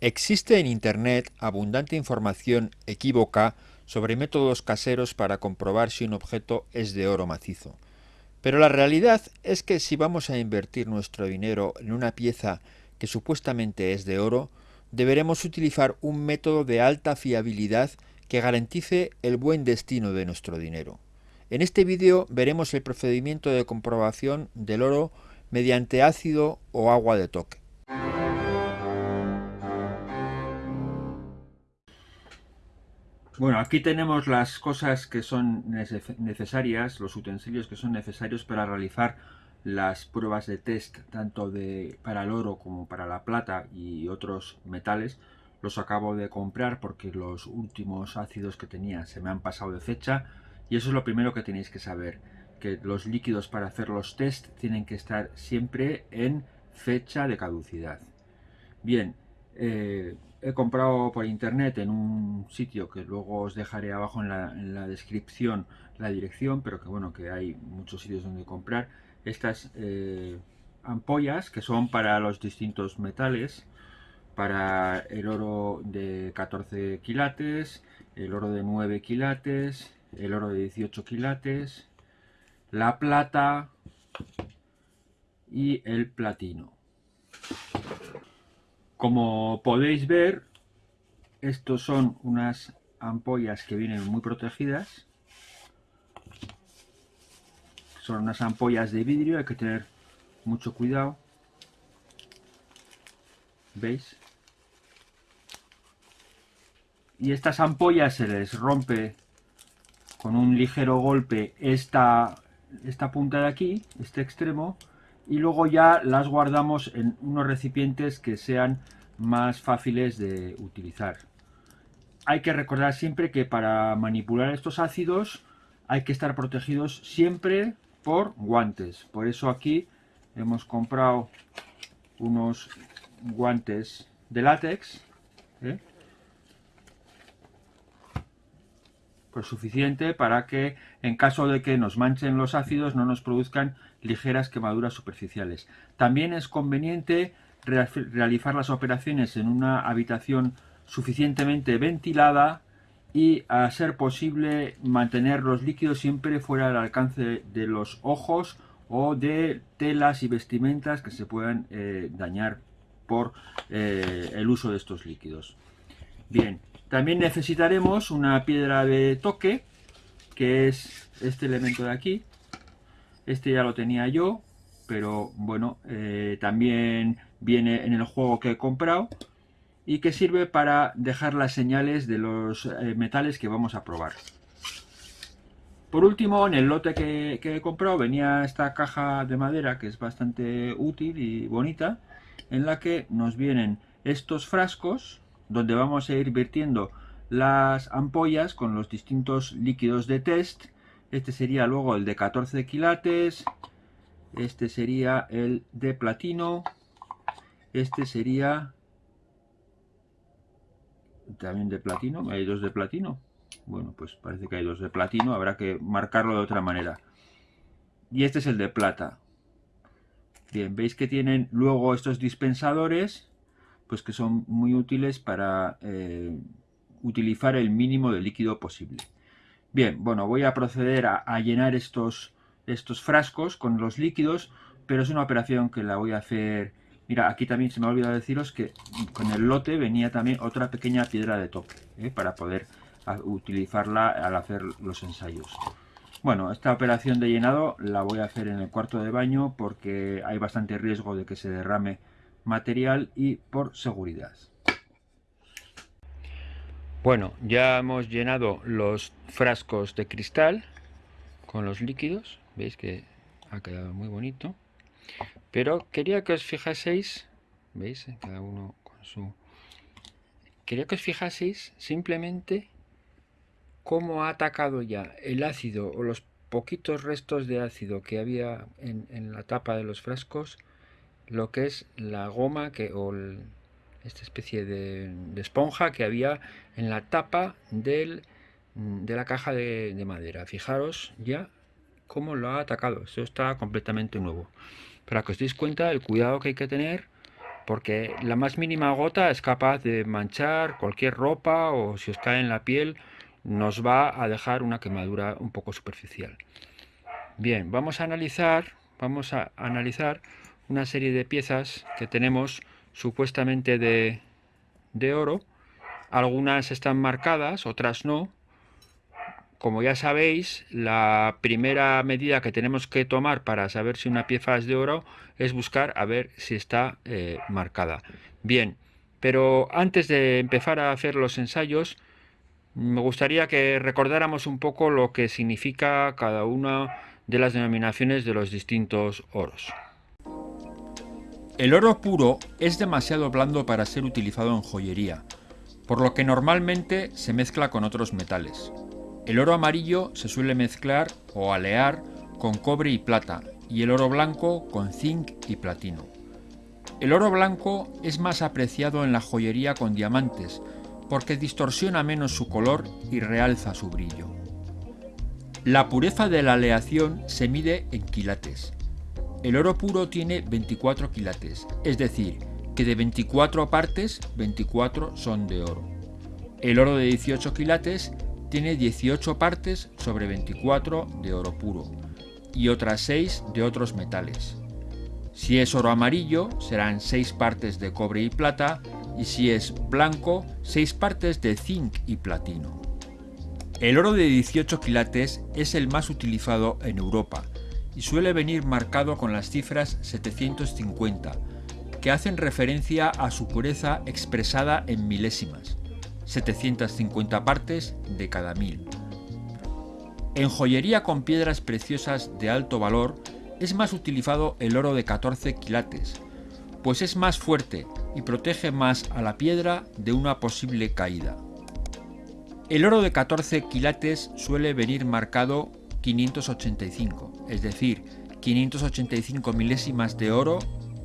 Existe en Internet abundante información equívoca sobre métodos caseros para comprobar si un objeto es de oro macizo. Pero la realidad es que si vamos a invertir nuestro dinero en una pieza que supuestamente es de oro, deberemos utilizar un método de alta fiabilidad que garantice el buen destino de nuestro dinero. En este vídeo veremos el procedimiento de comprobación del oro mediante ácido o agua de toque. Bueno, aquí tenemos las cosas que son necesarias, los utensilios que son necesarios para realizar las pruebas de test, tanto de, para el oro como para la plata y otros metales. Los acabo de comprar porque los últimos ácidos que tenía se me han pasado de fecha y eso es lo primero que tenéis que saber, que los líquidos para hacer los test tienen que estar siempre en fecha de caducidad. Bien, eh, he comprado por internet en un sitio que luego os dejaré abajo en la, descripción la dirección, pero que bueno, que hay muchos sitios donde comprar estas eh, ampollas que son para los distintos metales, para el oro de 14 quilates, el oro de 9 quilates, el oro de 18 quilates, la plata y el platino. Como podéis ver, estos son unas ampollas que vienen muy protegidas. Son unas ampollas de vidrio, hay que tener mucho cuidado. ¿Veis? Y estas ampollas se les rompe con un ligero golpe esta, esta punta de aquí, este extremo, y luego ya las guardamos en unos recipientes que sean más fáciles de utilizar. Hay que recordar siempre que para manipular estos ácidos hay que estar protegidos siempre por guantes. Por eso aquí hemos comprado unos guantes de látex. ¿eh? Pues suficiente para que en caso de que nos manchen los ácidos no nos produzcan ligeras quemaduras superficiales. También es conveniente realizar las operaciones en una habitación suficientemente ventilada y a ser posible mantener los líquidos siempre fuera del alcance de los ojos o de telas y vestimentas que se puedan eh, dañar por eh, el uso de estos líquidos. Bien, también necesitaremos una piedra de toque que es este elemento de aquí este ya lo tenía yo, pero bueno, eh, también viene en el juego que he comprado y que sirve para dejar las señales de los eh, metales que vamos a probar. Por último, en el lote que, que, he comprado venía esta caja de madera que es bastante útil y bonita, en la que nos vienen estos frascos donde vamos a ir vertiendo las ampollas con los distintos líquidos de test este sería luego el de 14 quilates. Este sería el de platino. Este sería también de platino. Hay dos de platino. Bueno, pues parece que hay dos de platino. Habrá que marcarlo de otra manera. Y este es el de plata. Bien, veis que tienen luego estos dispensadores, pues que son muy útiles para eh, utilizar el mínimo de líquido posible. Bien, bueno, voy a proceder a, llenar estos, frascos con los líquidos, pero es una operación que la voy a hacer... Mira, aquí también se me ha olvidado deciros que con el lote venía también otra pequeña piedra de toque, ¿eh? para poder utilizarla al hacer los ensayos. Bueno, esta operación de llenado la voy a hacer en el cuarto de baño porque hay bastante riesgo de que se derrame material y por seguridad. Bueno, ya hemos llenado los frascos de cristal con los líquidos. Veis que ha quedado muy bonito. Pero quería que os fijaseis, veis, cada uno con su... Quería que os fijaseis simplemente cómo ha atacado ya el ácido o los poquitos restos de ácido que había en, la tapa de los frascos, lo que es la goma que, o el, esta especie de, esponja que había en la tapa del, de la caja de, madera. Fijaros ya cómo lo ha atacado. Esto está completamente nuevo. Para que os deis cuenta del cuidado que hay que tener porque la más mínima gota es capaz de manchar cualquier ropa o si os cae en la piel nos va a dejar una quemadura un poco superficial. Bien, vamos a analizar, vamos a analizar una serie de piezas que tenemos supuestamente de, de oro. Algunas están marcadas, otras no. Como ya sabéis, la primera medida que tenemos que tomar para saber si una pieza es de oro es buscar a ver si está eh, marcada. Bien, pero antes de empezar a hacer los ensayos, me gustaría que recordáramos un poco lo que significa cada una de las denominaciones de los distintos oros. El oro puro es demasiado blando para ser utilizado en joyería, por lo que normalmente se mezcla con otros metales. El oro amarillo se suele mezclar o alear con cobre y plata y el oro blanco con zinc y platino. El oro blanco es más apreciado en la joyería con diamantes porque distorsiona menos su color y realza su brillo. La pureza de la aleación se mide en quilates. El oro puro tiene 24 quilates, es decir, que de 24 partes, 24 son de oro. El oro de 18 quilates tiene 18 partes sobre 24 de oro puro y otras 6 de otros metales. Si es oro amarillo, serán 6 partes de cobre y plata, y si es blanco, 6 partes de zinc y platino. El oro de 18 quilates es el más utilizado en Europa y suele venir marcado con las cifras 750, que hacen referencia a su pureza expresada en milésimas. 750 partes de cada mil. En joyería con piedras preciosas de alto valor es más utilizado el oro de 14 quilates, pues es más fuerte y protege más a la piedra de una posible caída. El oro de 14 quilates suele venir marcado 585, es decir, 585 milésimas de oro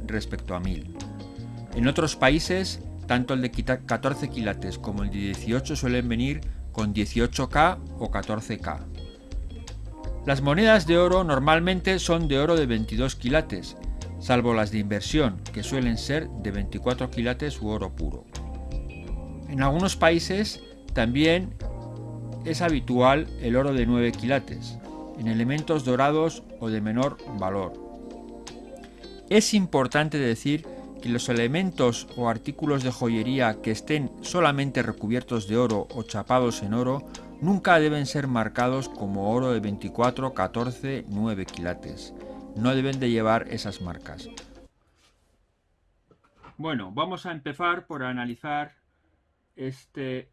respecto a 1000. En otros países tanto el de 14 quilates como el de 18 suelen venir con 18K o 14K. Las monedas de oro normalmente son de oro de 22 quilates, salvo las de inversión, que suelen ser de 24 quilates u oro puro. En algunos países también es habitual el oro de 9 quilates, en elementos dorados o de menor valor. Es importante decir que los elementos o artículos de joyería que estén solamente recubiertos de oro o chapados en oro nunca deben ser marcados como oro de 24, 14, 9 quilates. No deben de llevar esas marcas. Bueno, vamos a empezar por analizar este,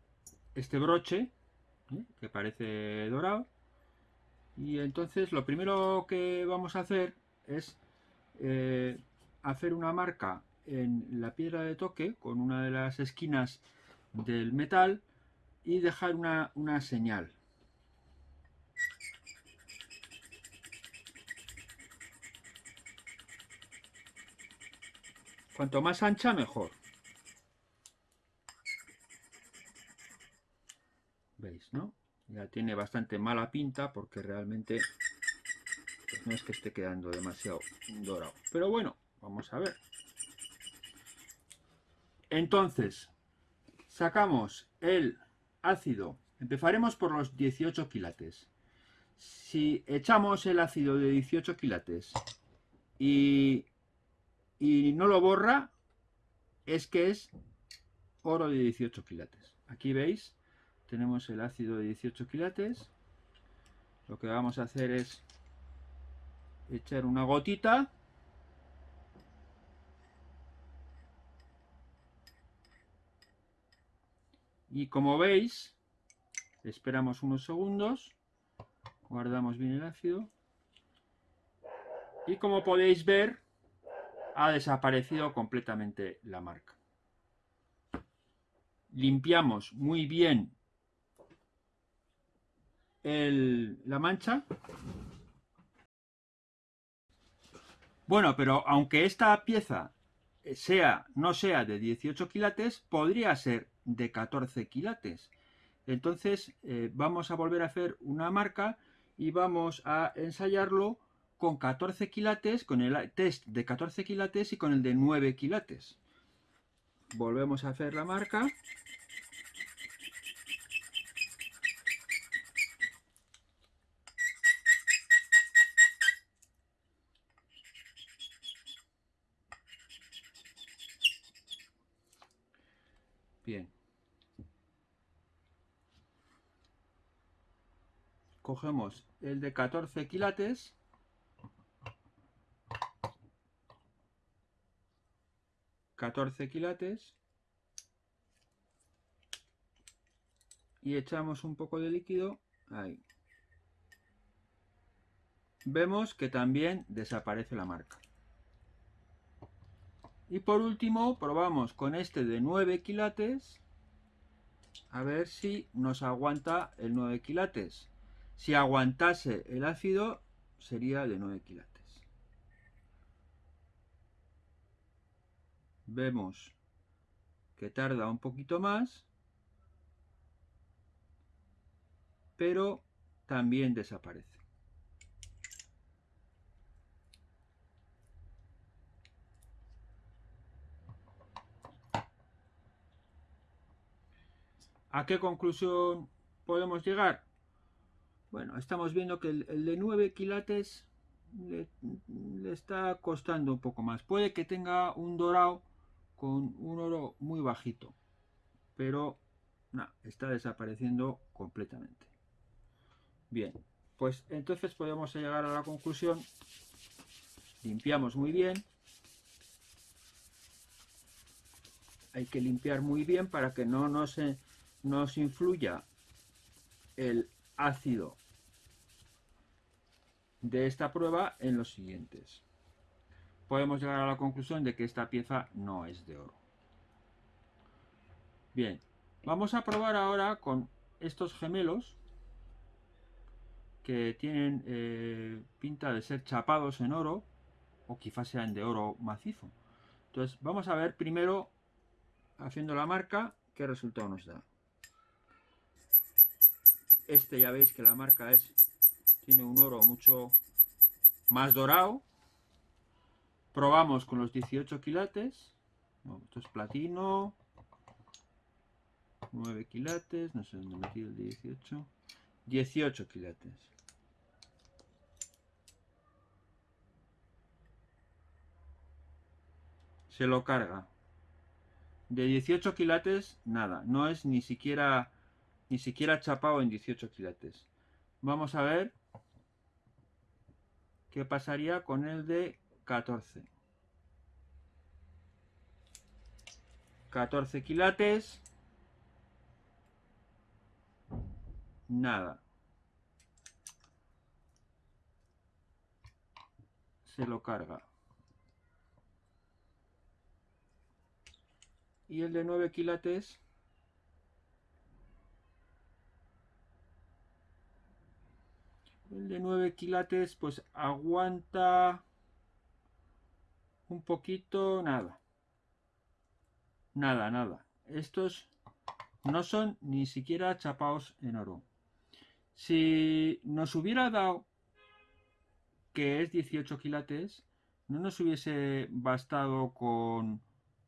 este broche, ¿eh? que parece dorado. Y entonces lo primero que vamos a hacer es eh, hacer una marca en la piedra de toque con una de las esquinas del metal y dejar una, una señal. Cuanto más ancha, mejor. ¿Veis, no? Ya tiene bastante mala pinta porque realmente pues, no es que esté quedando demasiado dorado. Pero bueno, vamos a ver. Entonces, sacamos el ácido. Empezaremos por los 18 quilates. Si echamos el ácido de 18 quilates y, y no lo borra, es que es oro de 18 quilates. Aquí veis, tenemos el ácido de 18 quilates. Lo que vamos a hacer es echar una gotita. Y como veis esperamos unos segundos. Guardamos bien el ácido. Y como podéis ver ha desaparecido completamente la marca. Limpiamos muy bien la mancha bueno pero aunque esta pieza sea no sea de 18 quilates podría ser de 14 quilates. Entonces eh, vamos a volver a hacer una marca y vamos a ensayarlo con 14 quilates, con el test de 14 quilates y con el de 9 quilates. volvemos a hacer la marca. Bien. Cogemos el de 14 quilates. ...14 quilates... ...y echamos un poco de líquido... ...ahí... ...vemos que también desaparece la marca... Y por último probamos con este de 9 quilates a ver si nos aguanta el 9 quilates. Si aguantase el ácido sería de 9 quilates. Vemos que tarda un poquito más, pero también desaparece. ¿A qué conclusión podemos llegar? Bueno, estamos viendo que el, de 9 quilates le, está costando un poco más. Puede que tenga un dorado con un oro muy bajito, pero está desapareciendo completamente. Bien, pues entonces podemos llegar a la conclusión. Limpiamos muy bien. Hay que limpiar muy bien para que no nos nos influya el ácido de esta prueba en los siguientes. Podemos llegar a la conclusión de que esta pieza no es de oro. Bien, vamos a probar ahora con estos gemelos que tienen eh, pinta de ser chapados en oro o quizás sean de oro macizo. Entonces vamos a ver primero haciendo la marca qué resultado nos da. Este ya veis que la marca es tiene un oro mucho más dorado. Probamos con los 18 quilates. esto es platino. 9 quilates. No sé dónde metí el 18. 18 quilates. Se lo carga. De 18 quilates, nada. No es ni siquiera ni siquiera chapado en 18 quilates. Vamos a ver qué pasaría con el de 14. 14 quilates. Nada. Se lo carga. Y el de 9 quilates El de 9 quilates pues aguanta un poquito, nada. Nada, nada. Estos no son ni siquiera chapados en oro. Si nos hubiera dado que es 18 quilates, no nos hubiese bastado con,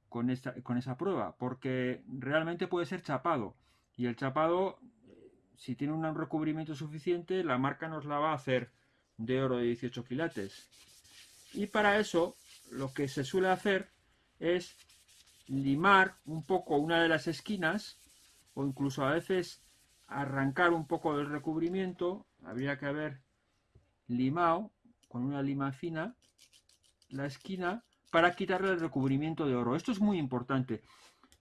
con, esta, con esa prueba, porque realmente puede ser chapado. Y el chapado si tiene un recubrimiento suficiente, la marca nos la va a hacer de oro de 18 quilates. Y para eso, lo que se suele hacer es limar un poco una de las esquinas, o incluso a veces arrancar un poco del recubrimiento. Habría que haber limado con una lima fina la esquina para quitarle el recubrimiento de oro. Esto es muy importante.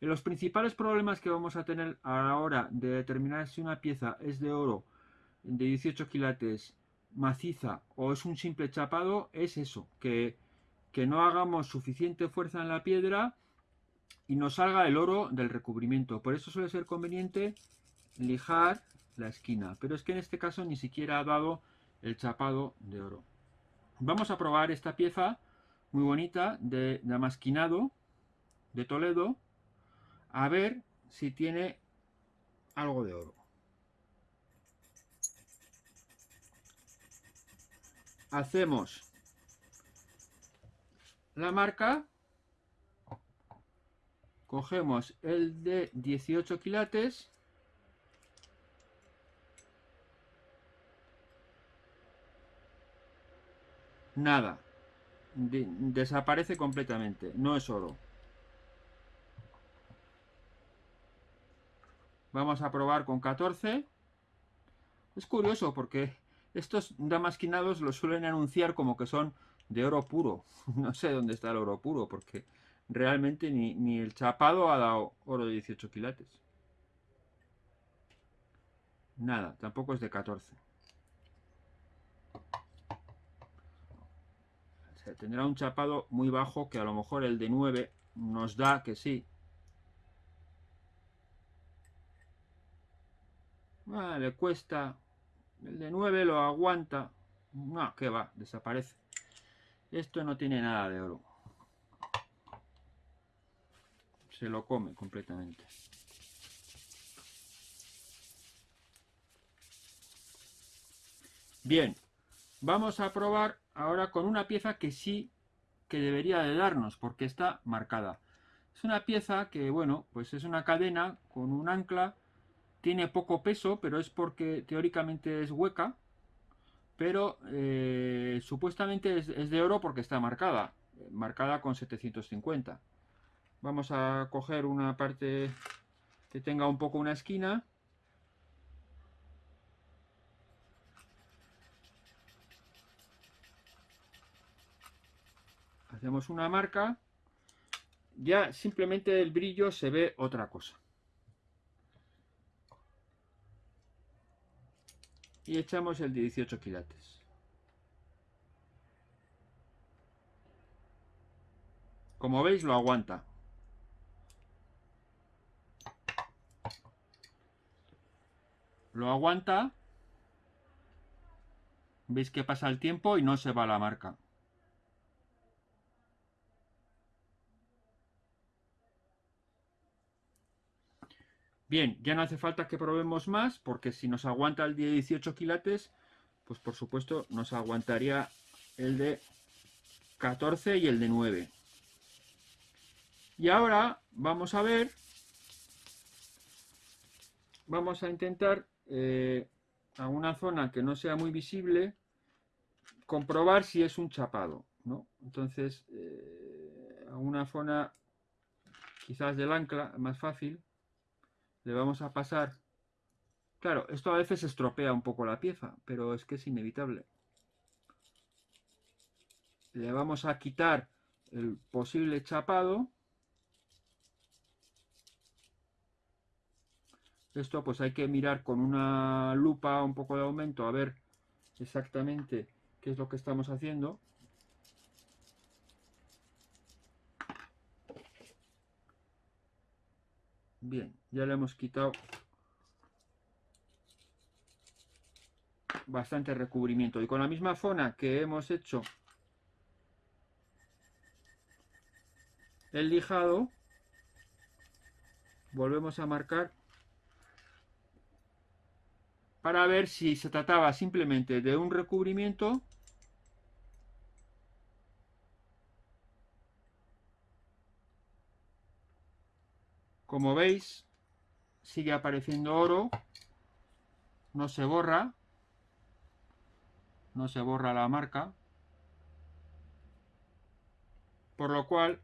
Los principales problemas que vamos a tener a la hora de determinar si una pieza es de oro de 18 quilates maciza o es un simple chapado es eso, que, que no hagamos suficiente fuerza en la piedra y nos salga el oro del recubrimiento. Por eso suele ser conveniente lijar la esquina, pero es que en este caso ni siquiera ha dado el chapado de oro. Vamos a probar esta pieza muy bonita de damasquinado de Toledo a ver si tiene algo de oro. Hacemos la marca. Cogemos el de 18 quilates. Nada. Desaparece completamente. No es oro vamos a probar con 14 es curioso porque estos damasquinados los suelen anunciar como que son de oro puro. No sé dónde está el oro puro porque realmente ni, ni el chapado ha dado oro de 18 quilates. Nada, tampoco es de 14 tendrá un chapado muy bajo que a lo mejor el de 9 nos da que sí. Ah, le cuesta. El de 9 lo aguanta. No, que va, desaparece. Esto no tiene nada de oro. Se lo come completamente. Bien, vamos a probar ahora con una pieza que sí que debería de darnos porque está marcada. Es una pieza que, bueno, pues es una cadena con un ancla, tiene poco peso, pero es porque teóricamente es hueca, pero eh, supuestamente es, es, de oro porque está marcada, marcada con 750. Vamos a coger una parte que tenga un poco una esquina hacemos una marca, ya simplemente el brillo se ve otra cosa. Y echamos el de 18 quilates. Como veis lo aguanta. Lo aguanta. Veis que pasa el tiempo y no se va la marca. Bien, ya no hace falta que probemos más, porque si nos aguanta el de 18 quilates, pues por supuesto nos aguantaría el de 14 y el de 9. Y ahora vamos a ver, vamos a intentar eh, a una zona que no sea muy visible, comprobar si es un chapado. ¿no? Entonces, eh, a una zona quizás del ancla, más fácil, le vamos a pasar... Claro, esto a veces estropea un poco la pieza, pero es que es inevitable. Le vamos a quitar el posible chapado. Esto pues hay que mirar con una lupa un poco de aumento a ver exactamente qué es lo que estamos haciendo. Bien, ya le hemos quitado bastante recubrimiento. Y con la misma zona que hemos hecho el lijado, volvemos a marcar para ver si se trataba simplemente de un recubrimiento Como veis, sigue apareciendo oro, no se borra, no se borra la marca, por lo cual,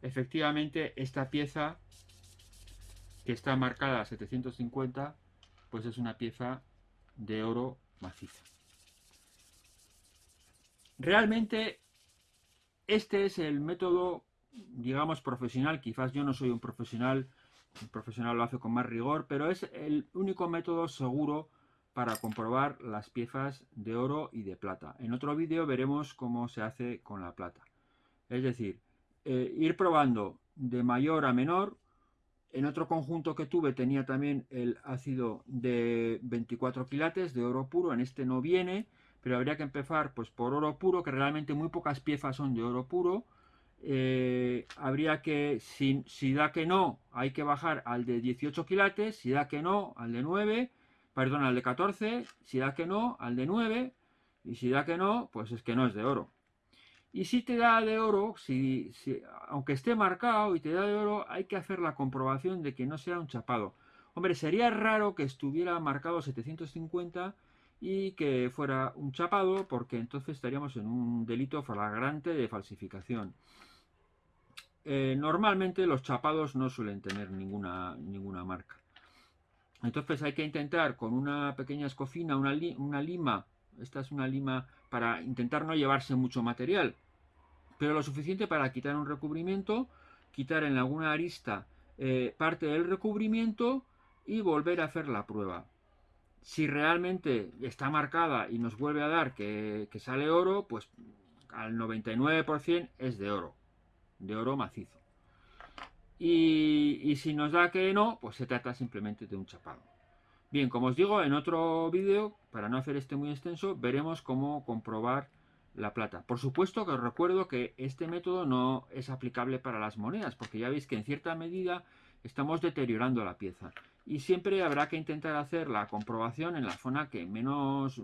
efectivamente, esta pieza que está marcada a 750, pues es una pieza de oro macizo. Realmente, este es el método, digamos, profesional. Quizás yo no soy un profesional un profesional lo hace con más rigor, pero es el único método seguro para comprobar las piezas de oro y de plata. En otro vídeo veremos cómo se hace con la plata. Es decir, eh, ir probando de mayor a menor. En otro conjunto que tuve tenía también el ácido de 24 quilates de oro puro. En este no viene, pero habría que empezar pues, por oro puro, que realmente muy pocas piezas son de oro puro. Eh, habría que, si, si, da que no, hay que bajar al de 18 quilates, si da que no, al de 9, perdón, al de 14, si da que no, al de 9, y si da que no, pues es que no es de oro. Y si te da de oro, si, aunque esté marcado y te da de oro, hay que hacer la comprobación de que no sea un chapado. Hombre, sería raro que estuviera marcado 750 y que fuera un chapado, porque entonces estaríamos en un delito flagrante de falsificación. Eh, normalmente los chapados no suelen tener ninguna, ninguna marca. Entonces hay que intentar con una pequeña escofina, una, lima, esta es una lima para intentar no llevarse mucho material, pero lo suficiente para quitar un recubrimiento, quitar en alguna arista eh, parte del recubrimiento y volver a hacer la prueba. Si realmente está marcada y nos vuelve a dar que, sale oro, pues al 99% es de oro, de oro macizo. Y, y, si nos da que no, pues se trata simplemente de un chapado. Bien, como os digo, en otro vídeo, para no hacer este muy extenso, veremos cómo comprobar la plata. Por supuesto que os recuerdo que este método no es aplicable para las monedas, porque ya veis que en cierta medida estamos deteriorando la pieza. Y siempre habrá que intentar hacer la comprobación en la zona que menos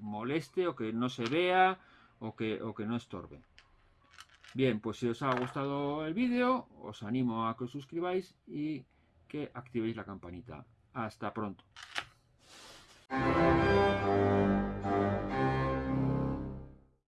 moleste o que no se vea o que, o que no estorbe. Bien, pues si os ha gustado el vídeo, os animo a que os suscribáis y que activéis la campanita. Hasta pronto.